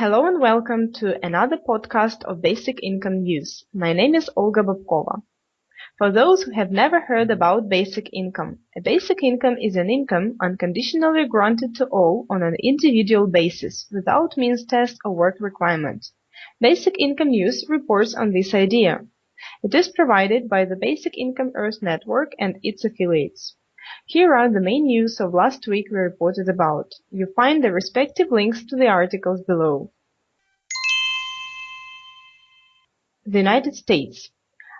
Hello and welcome to another podcast of Basic Income News. My name is Olga Bobkova. For those who have never heard about basic income, a basic income is an income unconditionally granted to all on an individual basis without means test or work requirement. Basic Income News reports on this idea. It is provided by the Basic Income Earth Network and its affiliates. Here are the main news of last week we reported about. You find the respective links to the articles below. The United States.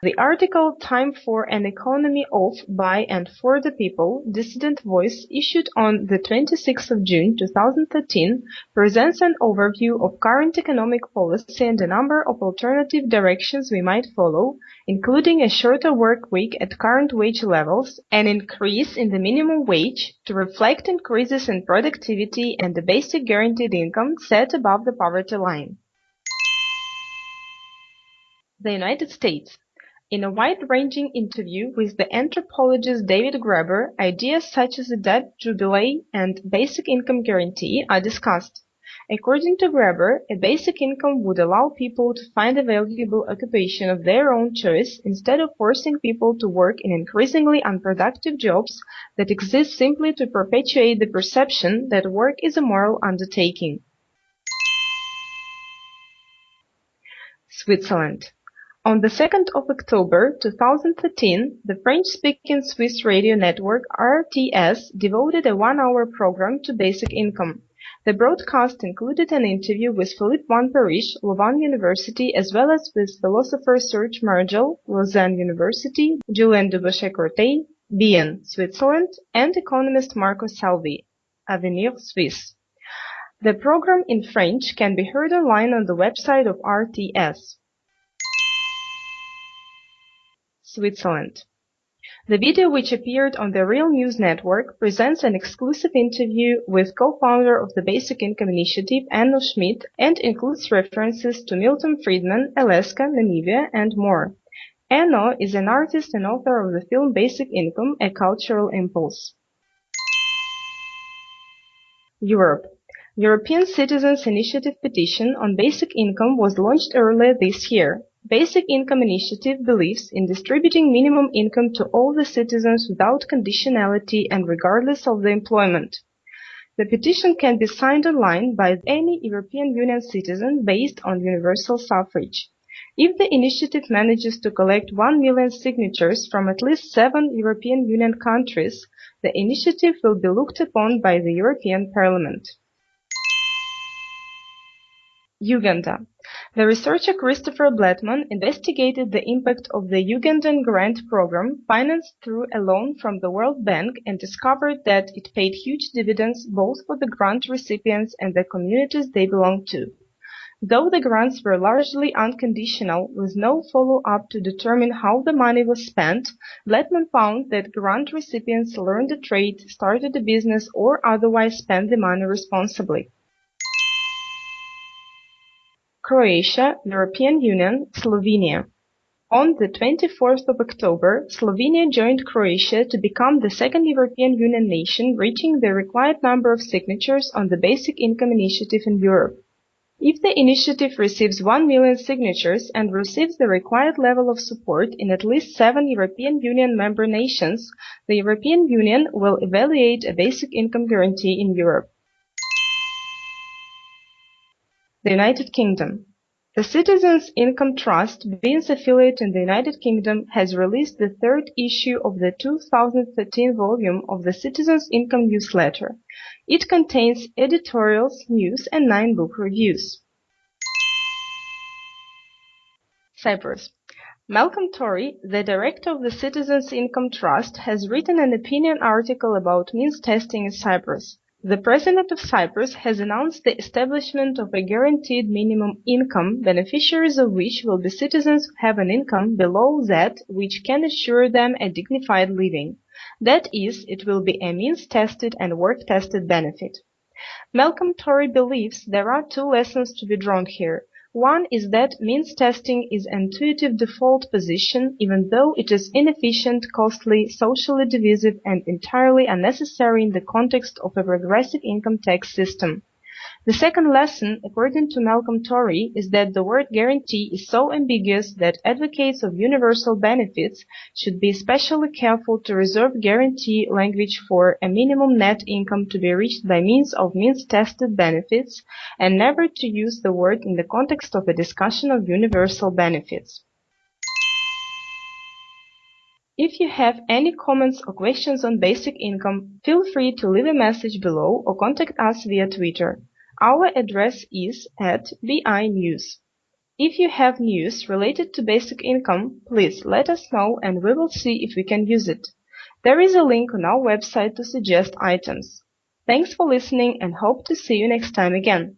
The article Time for an Economy of, by and for the People, Dissident Voice, issued on the 26th of June 2013, presents an overview of current economic policy and a number of alternative directions we might follow, including a shorter work week at current wage levels, an increase in the minimum wage to reflect increases in productivity and the basic guaranteed income set above the poverty line. The United States in a wide-ranging interview with the anthropologist David Graeber, ideas such as the debt jubilee and basic income guarantee are discussed. According to Graeber, a basic income would allow people to find a valuable occupation of their own choice instead of forcing people to work in increasingly unproductive jobs that exist simply to perpetuate the perception that work is a moral undertaking. Switzerland on the 2nd of October 2013, the French-speaking Swiss radio network RTS devoted a one-hour program to basic income. The broadcast included an interview with Philippe Van Parijs, Louvain University, as well as with philosopher Serge Margel, Lausanne University, Julien Dubochet-Corteil, Bienne, Switzerland, and economist Marco Salvi, Avenir Suisse. The program in French can be heard online on the website of RTS. Switzerland. The video which appeared on the Real News Network presents an exclusive interview with co-founder of the Basic Income Initiative, Enno Schmidt, and includes references to Milton Friedman, Alaska, Namibia, and more. Enno is an artist and author of the film Basic Income, A Cultural Impulse. Europe. European Citizens Initiative petition on basic income was launched earlier this year. Basic Income Initiative believes in distributing minimum income to all the citizens without conditionality and regardless of the employment. The petition can be signed online by any European Union citizen based on universal suffrage. If the initiative manages to collect 1 million signatures from at least seven European Union countries, the initiative will be looked upon by the European Parliament. Uganda. The researcher Christopher Blattman investigated the impact of the Ugandan grant program financed through a loan from the World Bank and discovered that it paid huge dividends both for the grant recipients and the communities they belonged to. Though the grants were largely unconditional, with no follow-up to determine how the money was spent, Blattman found that grant recipients learned a trade, started a business, or otherwise spent the money responsibly. Croatia, European Union, Slovenia. On the 24th of October, Slovenia joined Croatia to become the second European Union nation reaching the required number of signatures on the Basic Income Initiative in Europe. If the initiative receives 1 million signatures and receives the required level of support in at least seven European Union member nations, the European Union will evaluate a basic income guarantee in Europe. The United Kingdom. The Citizens Income Trust, BIEN's affiliate in the United Kingdom, has released the third issue of the 2013 volume of the Citizens Income newsletter. It contains editorials, news, and nine book reviews. Cyprus. Malcolm Torry, the director of the Citizens Income Trust, has written an opinion article about means testing in Cyprus. The President of Cyprus has announced the establishment of a guaranteed minimum income, beneficiaries of which will be citizens who have an income below that which can assure them a dignified living. That is, it will be a means-tested and work-tested benefit. Malcolm Torry believes there are two lessons to be drawn here. One is that means testing is an intuitive default position even though it is inefficient, costly, socially divisive and entirely unnecessary in the context of a regressive income tax system. The second lesson, according to Malcolm Torry, is that the word guarantee is so ambiguous that advocates of universal benefits should be especially careful to reserve guarantee language for a minimum net income to be reached by means of means-tested benefits, and never to use the word in the context of a discussion of universal benefits. If you have any comments or questions on basic income, feel free to leave a message below or contact us via Twitter. Our address is at BI News. If you have news related to basic income, please let us know and we will see if we can use it. There is a link on our website to suggest items. Thanks for listening and hope to see you next time again.